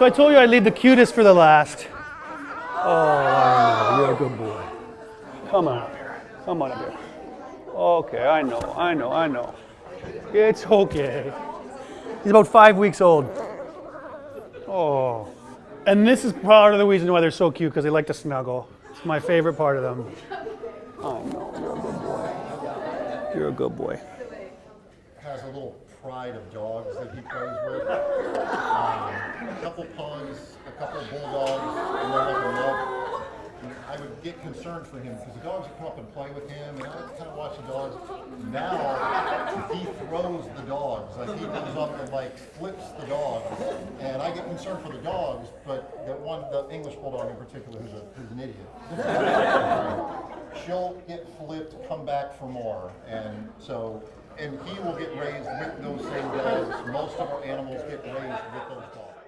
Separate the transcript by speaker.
Speaker 1: So I told you I'd leave the cutest for the last. Oh, I know. You're a good boy. Come on up here. Come on up here. Okay, I know, I know, I know. It's okay. He's about five weeks old. Oh. And this is part of the reason why they're so cute, because they like to snuggle. It's my favorite part of them. I know, you're a good boy. You're a good boy.
Speaker 2: has a little pride of dogs that he plays with. A couple pugs, a couple bulldogs, and then like a love. I would get concerned for him because the dogs would come up and play with him, and I would kind of watch the dogs. Now he throws the dogs, like he goes up and like flips the dogs, and I get concerned for the dogs, but the one, the English bulldog in particular, who's, a, who's an idiot. she'll get flipped, come back for more, and so and he will get raised with those same dogs. Most of our animals get raised with those dogs.